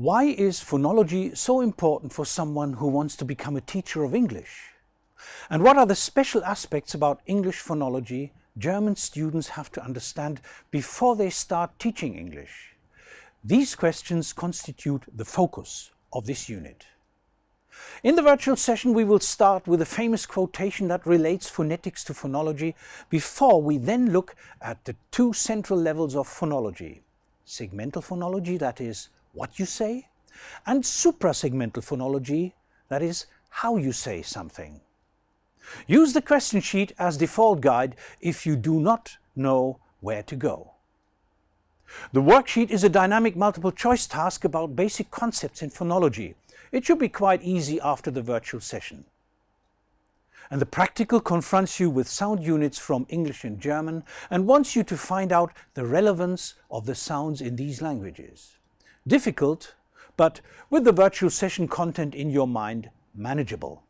Why is phonology so important for someone who wants to become a teacher of English? And what are the special aspects about English phonology German students have to understand before they start teaching English? These questions constitute the focus of this unit. In the virtual session we will start with a famous quotation that relates phonetics to phonology before we then look at the two central levels of phonology. Segmental phonology, that is what you say, and suprasegmental phonology, that is how you say something. Use the question sheet as default guide if you do not know where to go. The worksheet is a dynamic multiple choice task about basic concepts in phonology. It should be quite easy after the virtual session. And the practical confronts you with sound units from English and German and wants you to find out the relevance of the sounds in these languages. Difficult, but with the virtual session content in your mind, manageable.